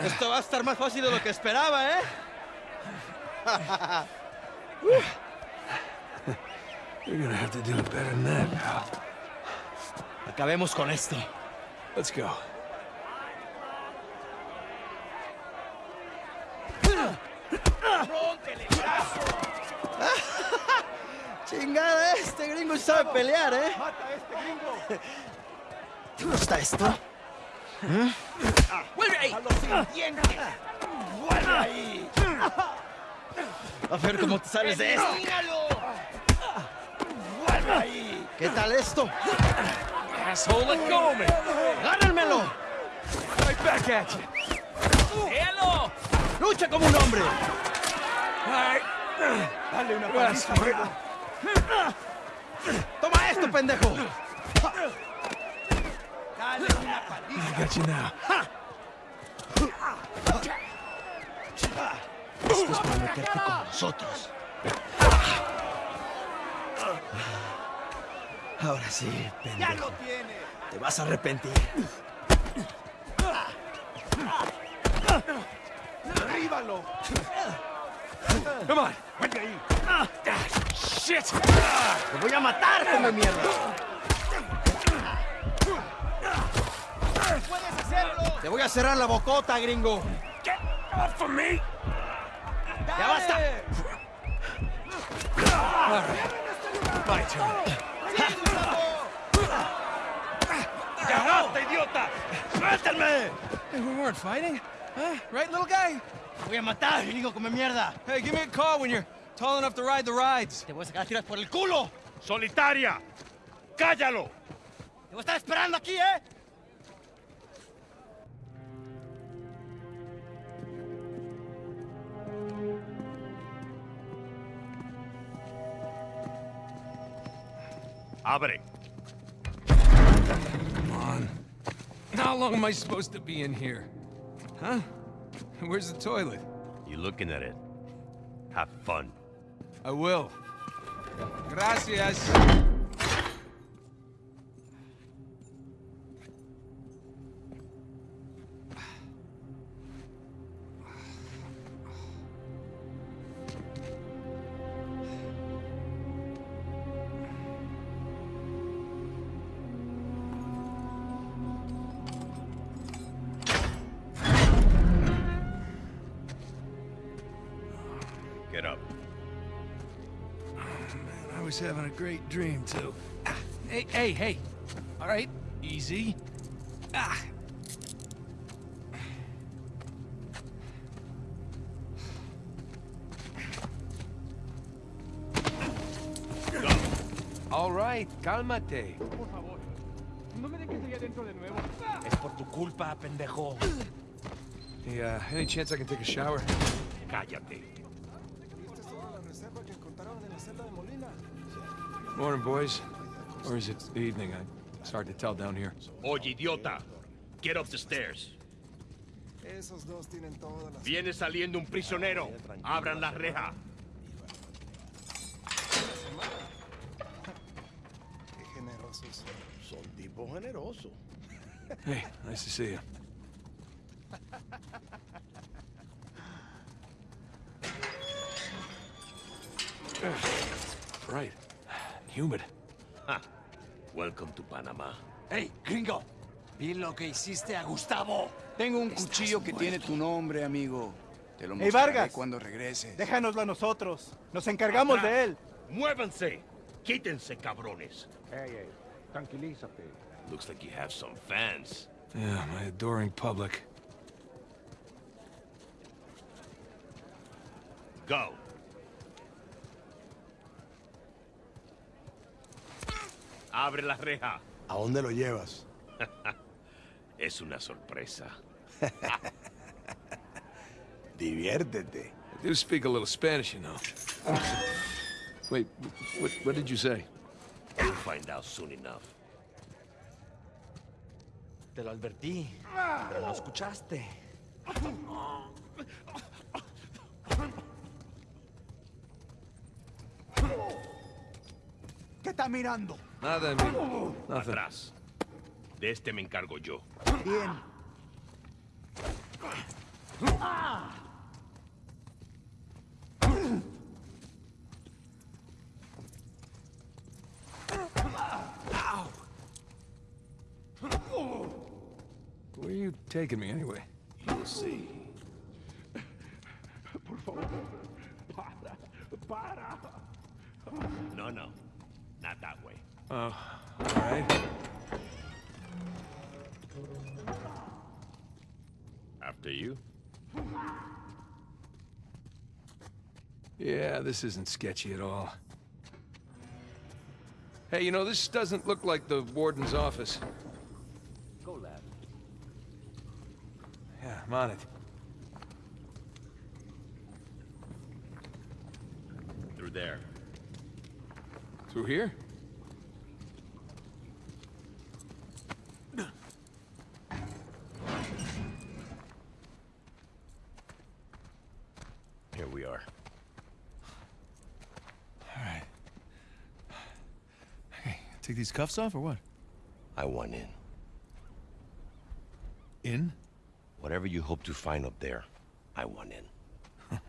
Esto va a estar más fácil de lo que esperaba, ¿eh? You're gonna have to do it better than that, pal. Acabemos con esto. Let's go. Chingada, este gringo sabe pelear, ¿eh? ¡Mata a este gringo! ¿Te gusta esto? ¡Vuelve ahí! ¡A los dientes! ¡Vuelve ahí! A ver cómo te sales de esto. ¡Míralo! ¡Vuelve ahí! ¿Qué tal esto? Asshole, let go! ¡Agárrenmelo! Right back at you. ¡Déjalo! ¡Lucha como un hombre! Right. Dale una paliza. ¡Toma esto, pendejo! Dale una paliza. I got you now. Esto es para meterte con nosotros. Ahora sí, ¡Ya pendejo. lo tiene! Te vas a arrepentir. ¡Derríbalo! Come on. ¡Vuelve ahí! Ah, shit! ¡Te voy a matar, come mierda! ¡Te voy a cerrar la bocota, gringo! Get off of me! ¡Ya basta! My turn. ¡Cagaste, idiota! ¡Suéltame! Hey, we weren't fighting. Huh? Right, little guy? ¡Te voy a matar, gringo, come mierda! Hey, give me a call when you're tall enough to ride the rides. ¡Te voy a sacar a tiras por el culo! ¡Solitaria! ¡Cállalo! ¡Te voy a estar esperando aquí, eh! Abre. Come on. How long am I supposed to be in here? Huh? Where's the toilet? You looking at it? Have fun. I will. Gracias. A great dream, too. Ah, hey, hey, hey. All right, easy. Ah. All right, cálmate. Es por tu culpa, pendejo. Hey, uh, any chance I can take a shower? Cállate. Morning, boys. Or is it the evening? I, it's hard to tell down here. Oye, idiota. Get up the stairs. Esos dos tienen todas las... Viene saliendo un prisionero. Abran la reja. Qué generosos. Son tipo generoso. Hey, nice to see you. Humid. Welcome to Panama. ¡Hey, gringo! Vi lo que hiciste a Gustavo. Tengo un cuchillo que tiene tu nombre, amigo. Te lo Hey, mostraré Vargas. cuando regreses. Déjanoslo a nosotros. Nos encargamos de él. Muévanse. Quítense, cabrones. Tranquilízate. Looks like you have some fans. Yeah, my adoring public. Go. Abre la reja. ¿A dónde lo llevas? Es una sorpresa. Diviértete. I do speak a little Spanish, you know. Wait, what, what did you say? You'll find out soon enough. Te lo advertí, pero no escuchaste. ¿Qué está mirando? Nada, amigo. Nothing. Atrás. De este me encargo yo. Bien. Where are you taking me anyway? You'll see. Por favor. Para. Para. No, no. Not that way. Oh, all right. After you. Yeah, this isn't sketchy at all. Hey, you know, this doesn't look like the warden's office. Go, lad. Yeah, I'm on it. Through there. Through here? Here we are. All right. Hey, take these cuffs off or what? I want in. In? Whatever you hope to find up there, I want in.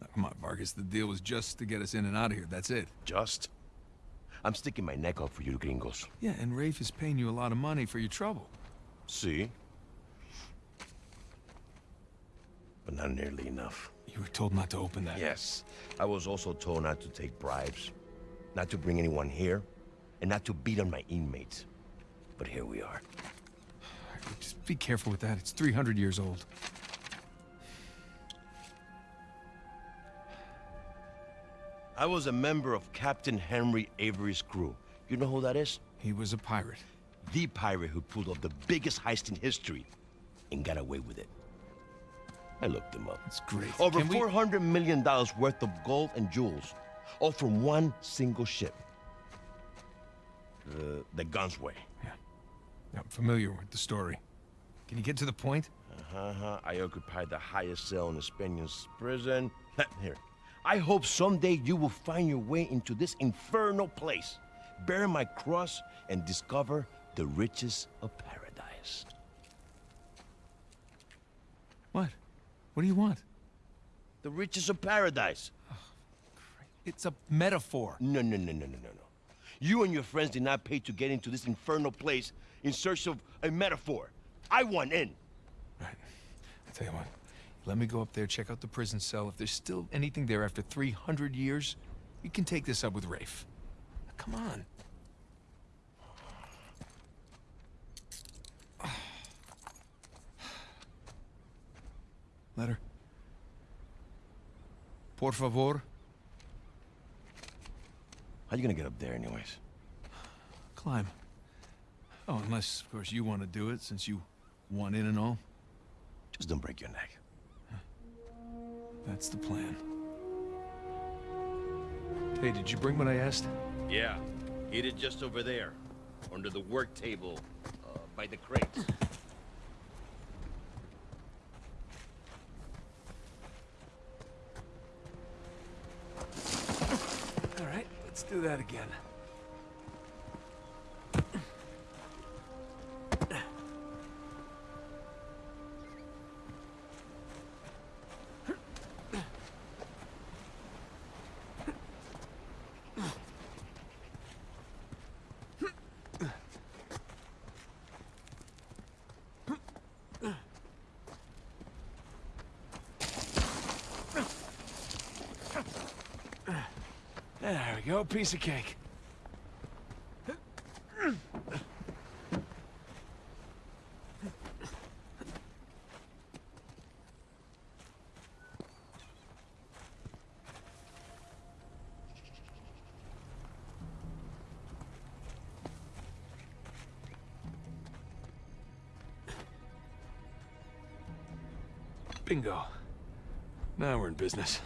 No, come on, Vargas. The deal was just to get us in and out of here. That's it. Just? I'm sticking my neck out for you gringos. Yeah, and Rafe is paying you a lot of money for your trouble. See? But not nearly enough. You were told not to open that. Yes. I was also told not to take bribes, not to bring anyone here, and not to beat on my inmates. But here we are. Just be careful with that. It's 300 years old. I was a member of Captain Henry Avery's crew. You know who that is? He was a pirate. The pirate who pulled off the biggest heist in history and got away with it. I looked him up. That's great. Over Can we- four hundred million dollars worth of gold and jewels, all from one single ship. The the Gunsway. I'm familiar with the story. Can you get to the point? Uh-huh. I occupied the highest cell in the Spaniards prison. Here. I hope someday you will find your way into this infernal place, bear my cross, and discover the riches of paradise. What? What do you want? The riches of paradise. It's a metaphor. No, no, no, no, no, no, no. You and your friends did not pay to get into this infernal place in search of a metaphor. I want in. Right. I'll tell you what. Let me go up there, check out the prison cell. If there's still anything there after 300 years, we can take this up with Rafe. Come on. Letter. Por favor. How you gonna get up there, anyways? Climb. Oh, unless, of course, you want to do it, since you want in and all. Just don't break your neck. That's the plan. Hey, did you bring what I asked? Yeah, hid it just over there, under the work table, uh, by the crates. All right, let's do that again. Go, piece of cake. Bingo. Now we're in business.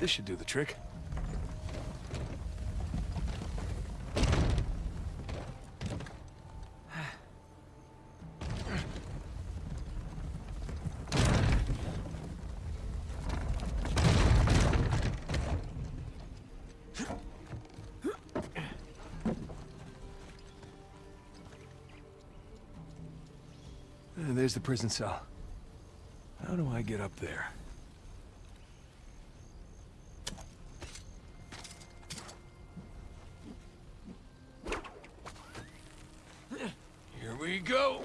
This should do the trick. There's the prison cell. How do I get up there? Go.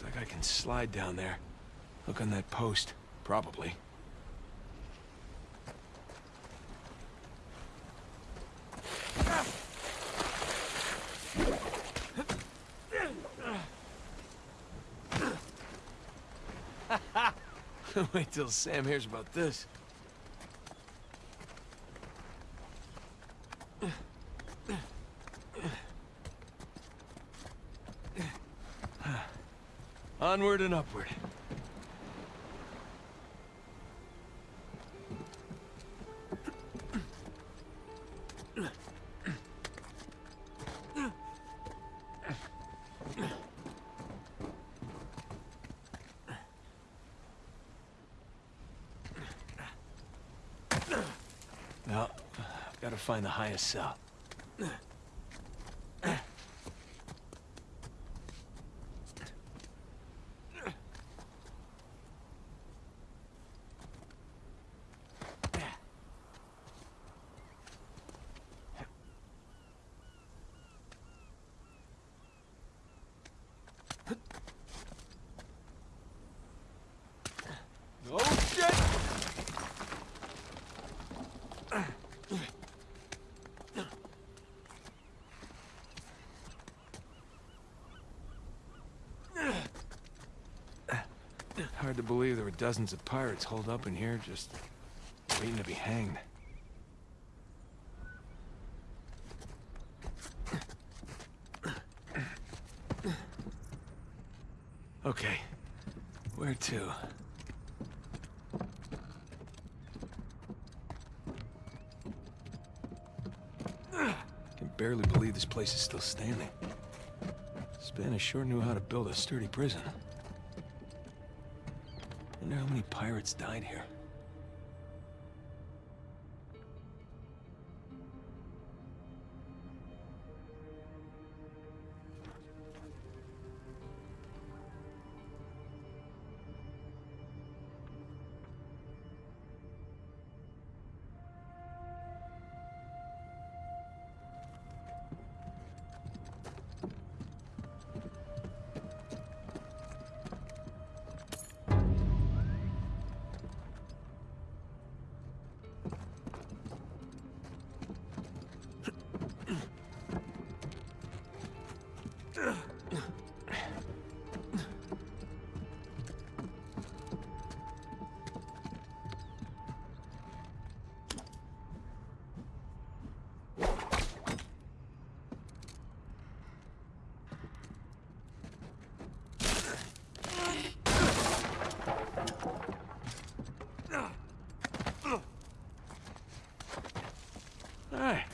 Looks like I can slide down there. Look on that post. Probably. Wait till Sam hears about this. Onward and upward. Now, I've got to find the highest cell. Oh, shit! Hard to believe there were dozens of pirates holed up in here just waiting to be hanged. Okay, where to? I can barely believe this place is still standing. Spanish sure knew how to build a sturdy prison. How many pirates died here.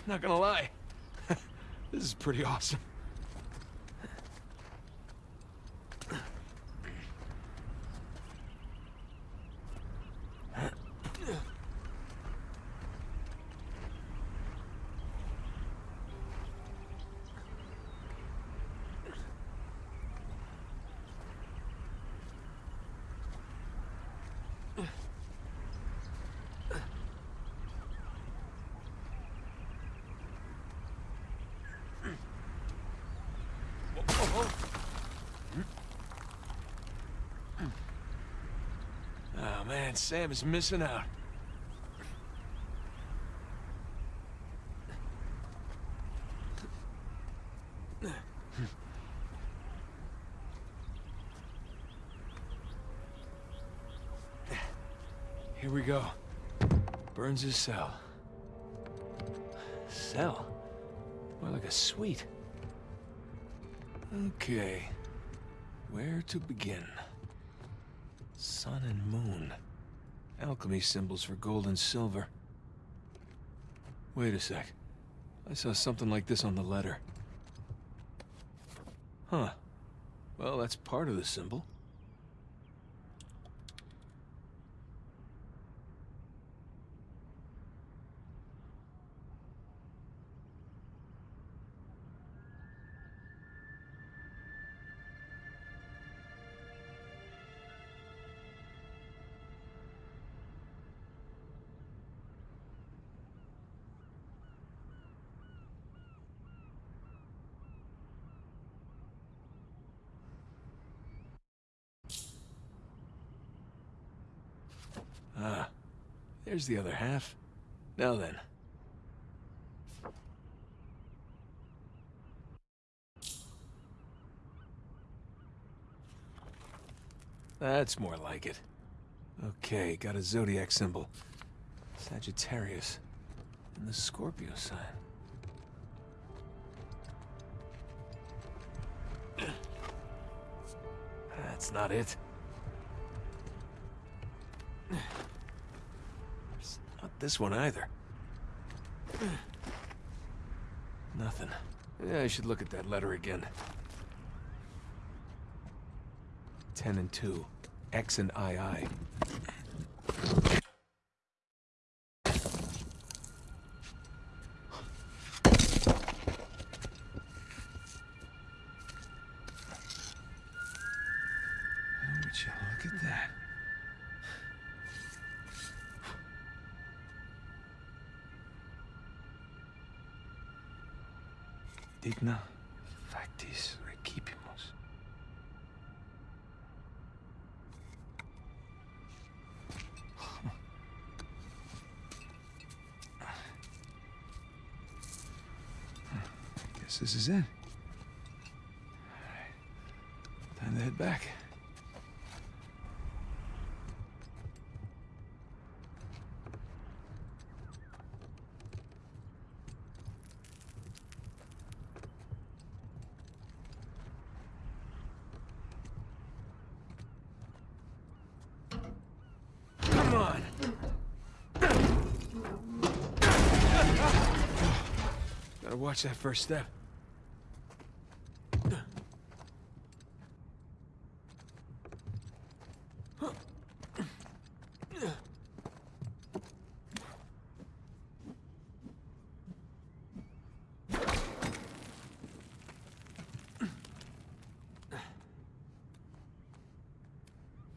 Not gonna lie. this is pretty awesome. Oh, man, Sam is missing out. Here we go. Burns' his cell. Cell? More like a suite. Okay. Where to begin? Sun and moon. Alchemy symbols for gold and silver. Wait a sec. I saw something like this on the letter. Huh. Well, that's part of the symbol. There's the other half. Now then. That's more like it. Okay, got a zodiac symbol. Sagittarius. And the Scorpio sign. That's not it. This one either. Nothing. Yeah, I should look at that letter again. 10 and 2. X and II. Digna factis recipimus. Guess this is it. Watch that first step.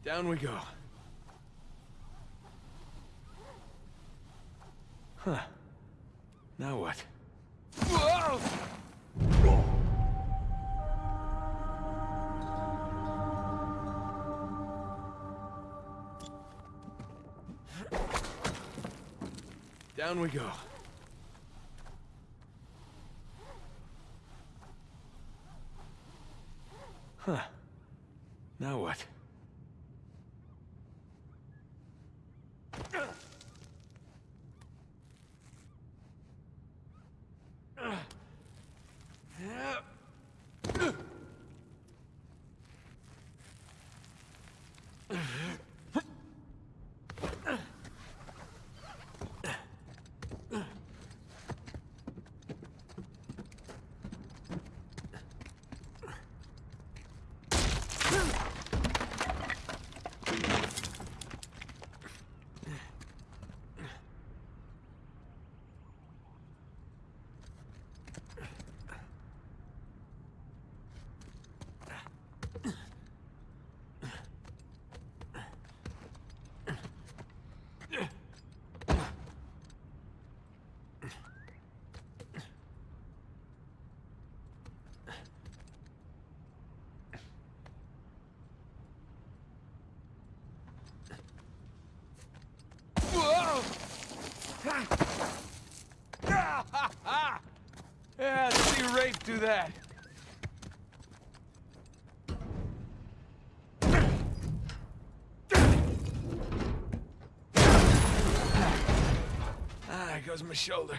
Down we go. Huh. Now what? Down we go. Huh. Now what? and do that? Ah, there goes my shoulder.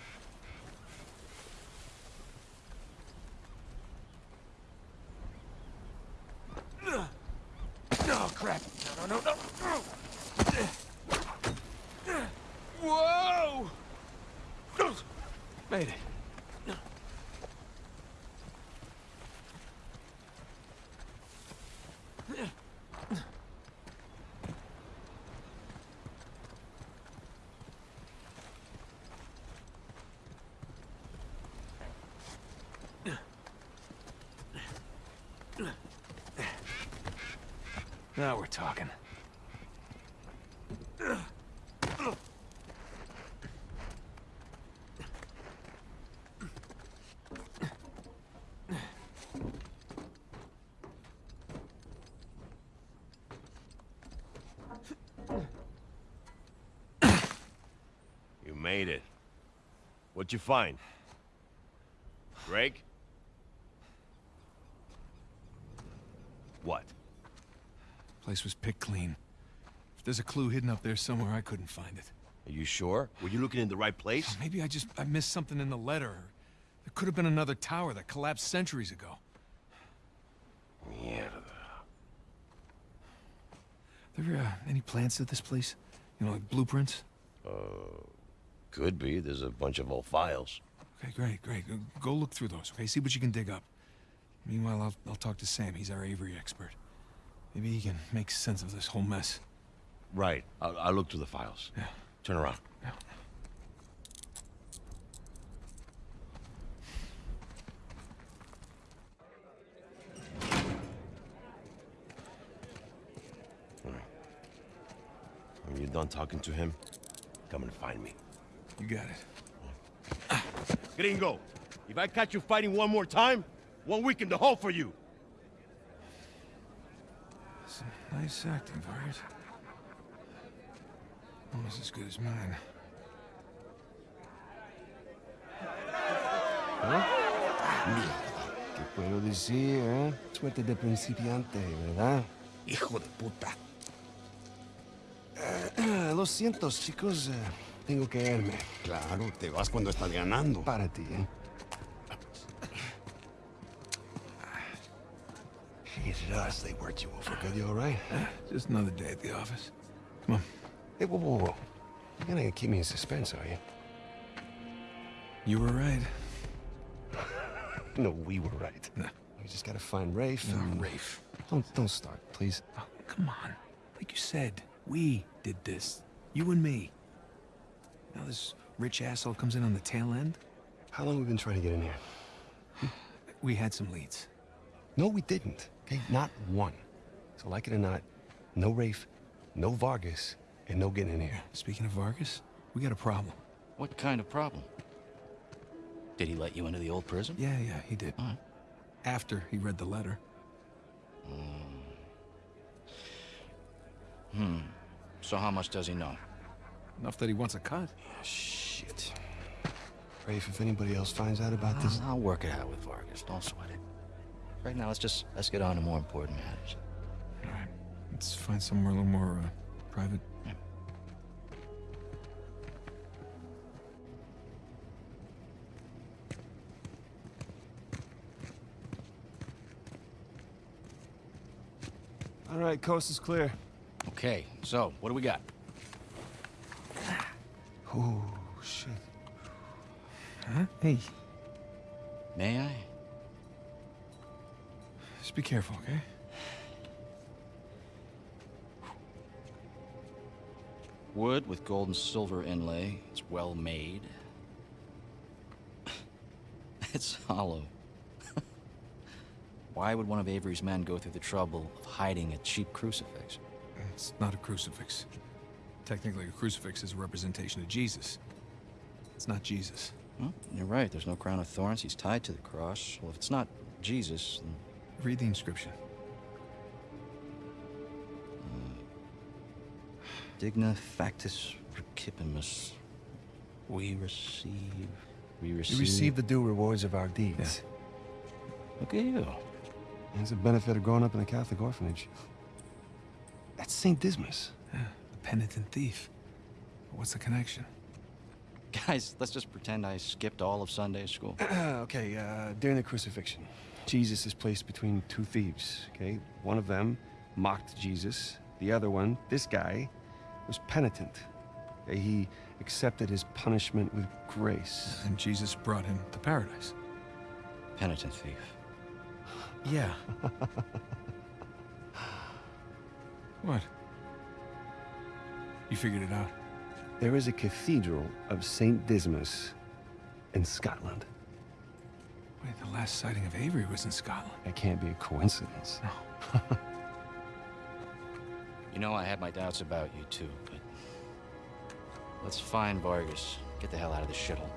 Oh, crap. No, no, no, no. Whoa! Made it. Now we're talking. You made it. What'd you find? Greg? What? Place was picked clean. If there's a clue hidden up there somewhere, I couldn't find it. Are you sure? Were you looking in the right place? Maybe I just I missed something in the letter. There could have been another tower that collapsed centuries ago. Mierda. There uh, any plans to this place? You know, like blueprints? Could be. There's a bunch of old files. Okay, great, great. Go- Go look through those, okay? See what you can dig up. Meanwhile, I'll, I'll talk to Sam. He's our Avery expert. Maybe he can make sense of this whole mess. Right. I'll, I'll look through the files. Yeah. Turn around. Yeah. When you're done talking to him, come and find me. You got it. Gringo, if I catch you fighting one more time, one week in the hole for you. Nice acting, Vargas. Almost as good as mine. ¿Qué puedo decir, eh? Suerte de principiante, ¿verdad? Hijo de puta. Ah, Lo siento, chicos. eh, tengo que irme. Claro, te vas cuando estás ganando. Para ti, ¿eh? Us, they worked you over. Good, you all right? Just another day at the office. Come on. Hey, whoa, whoa, whoa. You're gonna keep me in suspense, are you? You were right. No, we were right. No. We just gotta find Rafe No, and... Rafe. Don't, don't start, please. Oh, come on. Like you said, we did this. You and me. Now this rich asshole comes in on the tail end. How long have we been trying to get in here? We had some leads. No, we didn't. Okay, not one. So like it or not, no Rafe, no Vargas, and no getting in here. Speaking of Vargas, we got a problem. What kind of problem? Did he let you into the old prison? Yeah, yeah, he did. All right. After he read the letter. Hmm. So how much does he know? Enough that he wants a cut. Shit. Rafe, if anybody else finds out about this... I'll work it out with Vargas. Don't sweat it. Right now, let's just let's get on to more important matters. All right. Let's find somewhere a little more uh, private. All right, coast is clear. Okay, so what do we got? Oh, shit. Huh? Hey, May I? Just be careful, okay? Wood with gold and silver inlay. It's well made. it's hollow. Why would one of Avery's men go through the trouble of hiding a cheap crucifix? It's not a crucifix. Technically, a crucifix is a representation of Jesus. It's not Jesus. Well, you're right. There's no crown of thorns. He's tied to the cross. Well, if it's not Jesus, then... Read the inscription. Digna factis recipimus. We receive... We receive... We receive the due rewards of our deeds. Look at you. It's the benefit of growing up in a Catholic orphanage. That's St. Dismas. Yeah, the penitent thief. What's the connection? Guys, let's just pretend I skipped all of Sunday school. okay, uh, during the crucifixion, Jesus is placed between two thieves, okay? One of them mocked Jesus. The other one, this guy, was penitent. Okay? He accepted his punishment with grace. And Jesus brought him to paradise. Penitent thief. Yeah. what? You figured it out? There is a cathedral of St. Dismas in Scotland. Wait, the last sighting of Avery was in Scotland. That can't be a coincidence. No. You know, I had my doubts about you too, but... Let's find Vargas. Get the hell out of this shithole.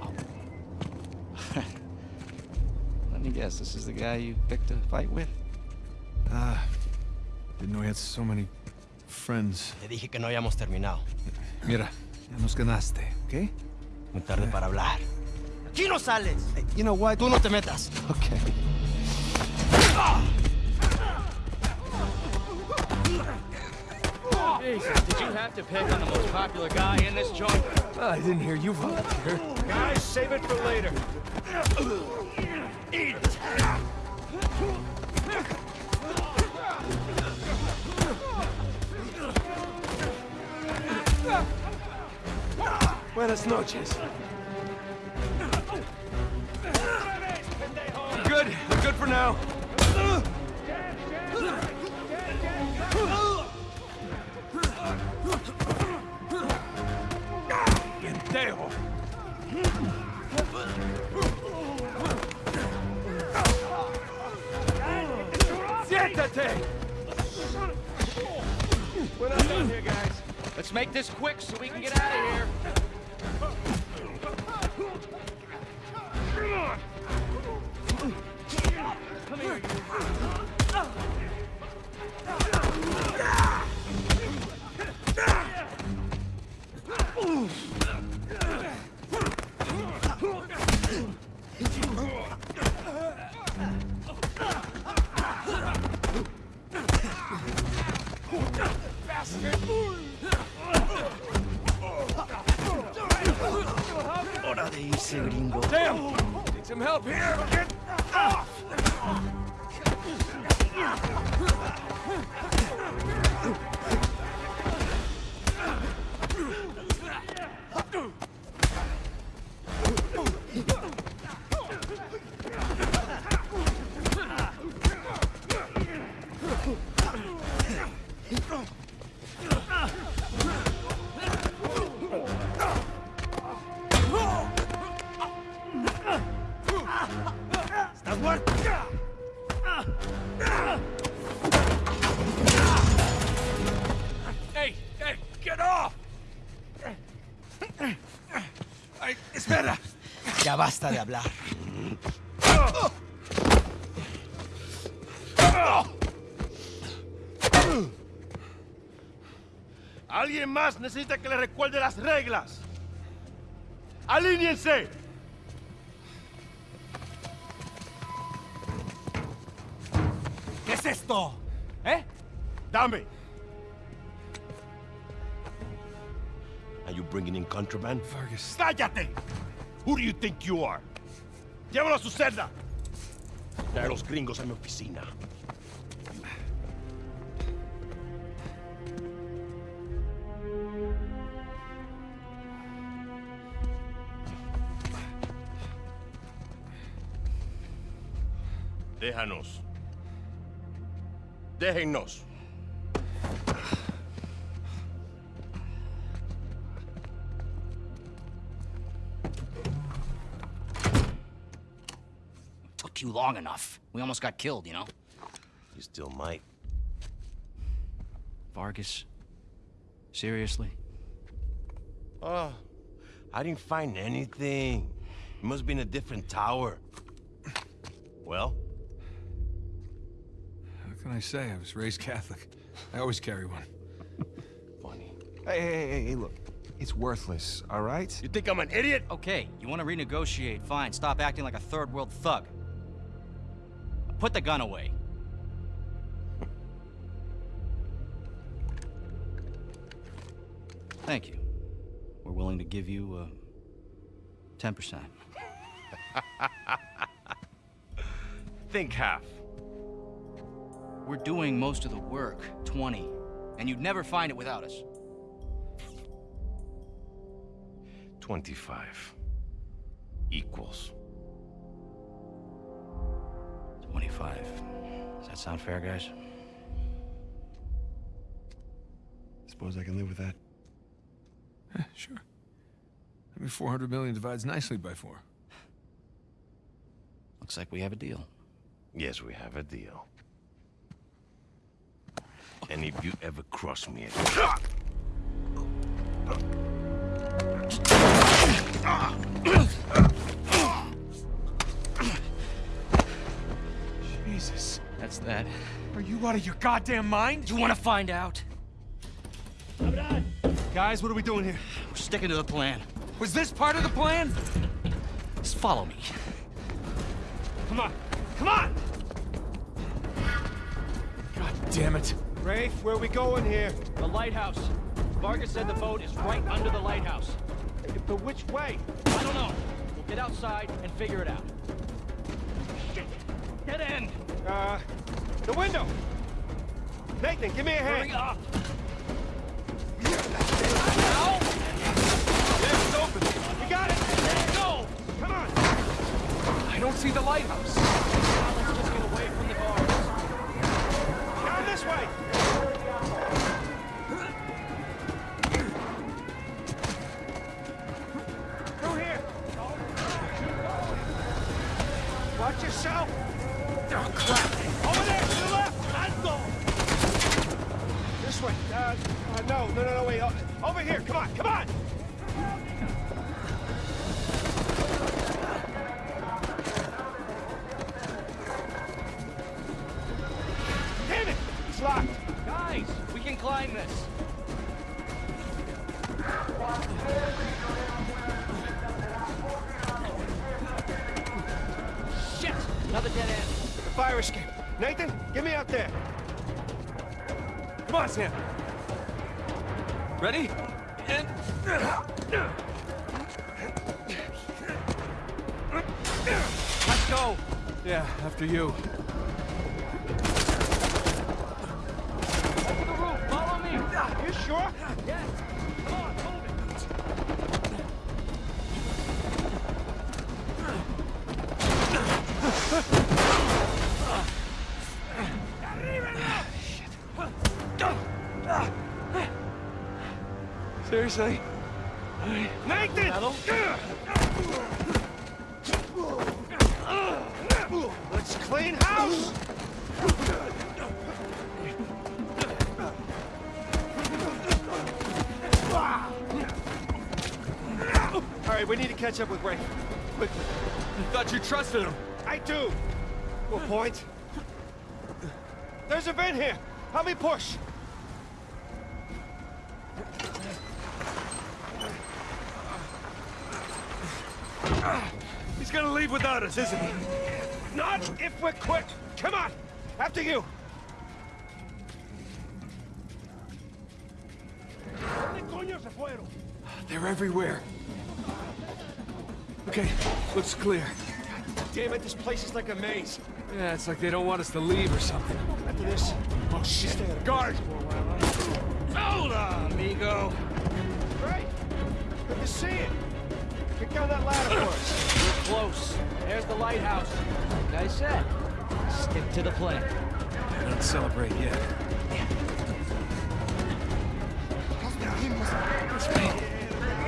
Oh. Let me guess, this is the guy you picked a fight with? Ah, didn't know he had so many friends. Te dije que no hayamos terminado. Mira, ya nos ganaste, ¿ok? Muy tarde para hablar. ¡Aquí no sales! Hey, you know what? Tú no te metas. Okay. Jesus, did you have to pick on the most popular guy in this joint? Ah, I didn't hear you volunteer. Guys, save it for later. Eat Buenas noches. Good, good for now. Pendejo. Siéntate. We're not done here, guys. Let's make this quick so we can get out of here. Hora de irse, gringo. Damn! Some help here. Get Hey, hey, get off! Ay, espera. Ya basta de hablar. Alguien más necesita que le recuerde las reglas. ¡Alíñense! Esto? ¿Eh? Dame. Are you bringing in contraband? Vargas. ¡Cállate! Who do you think you are? Llévalo a su celda. Trae a los gringos a mi oficina. Déjanos. Déjennos. Took you long enough. We almost got killed, you know? You still might. Vargas? Seriously? Oh, I didn't find anything. It must be in a different tower. Well? What can I say? I was raised Catholic. I always carry one. Funny. Hey, hey, hey, hey, look. It's worthless, all right? You think I'm an idiot? Okay, you want to renegotiate? Fine. Stop acting like a third world thug. Put the gun away. Thank you. We're willing to give you uh, 10%. Think half. We're doing most of the work, 20, and you'd never find it without us. 25. Equals. 25. Does that sound fair, guys? Suppose I can live with that. Eh, sure. I mean, 400 million divides nicely by four. Looks like we have a deal. Yes, we have a deal. And if you ever cross me again... Jesus. That's that. Are you out of your goddamn mind? You want to find out? Guys, what are we doing here? We're sticking to the plan. Was this part of the plan? Just follow me. Come on. Come on! God damn it. Rafe, where are we going here? The lighthouse. Vargas said the boat is right under the lighthouse. But which way? I don't know. We'll get outside and figure it out. Shit! Dead end! Uh, the window! Nathan, give me a hand! Hurry up! It's open! You got it! Go! Come on! I don't see the lighthouse. Now let's just get away from the bars. Down this way! Through here! Watch yourself! Oh, crap! Over there, to the left! Alto! This way. Uh, uh, no, no, no, no, wait. Over here, come on, come on! Seriously? Nathan! Let's clean house! All right, we need to catch up with Rafe. Quickly. Thought you trusted him. I do. What point? There's a vent here. Help me push. He's gonna leave without us, isn't he? Not if we're quick. Come on. After you. ¿Dónde coño se fueron? They're everywhere. Okay, looks clear. Damn it, this place is like a maze. Yeah, it's like they don't want us to leave or something. After this, Oh, shit. guard. Hola, amigo. Great. Good to see you. Kick down that ladder for us. Close. There's the lighthouse. Like I said, stick to the plan. Don't celebrate yet.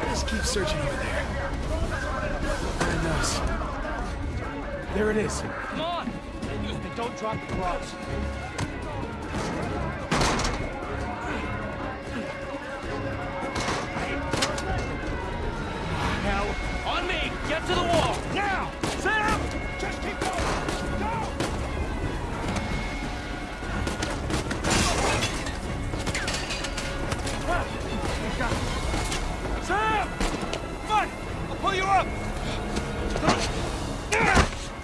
Just keep searching over there. There it knows. There it is. Come on! And don't drop the cross. To the wall! Now! Sam! Just keep going! Go! Ah, Sam! Come on! I'll pull you up!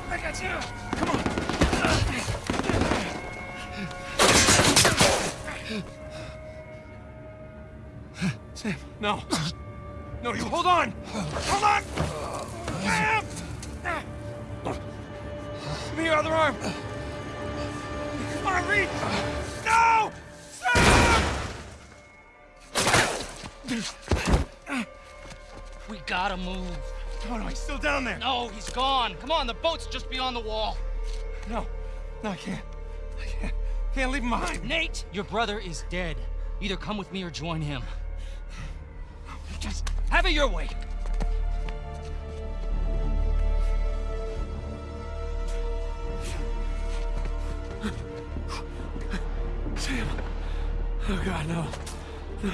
I got you! Come on! Sam, no. No, you hold on! Other arm! Come on, reach! No! Sam! We gotta move. Oh, no, he's still down there. No, he's gone. Come on, the boat's just beyond the wall. No, no, I can't. I can't. Can't leave him behind. Nate, your brother is dead. Either come with me or join him. Just have it your way. Oh, God, no. No.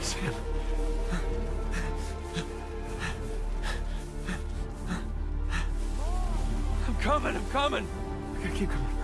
Sam. I'm coming, I'm coming. I gotta keep coming.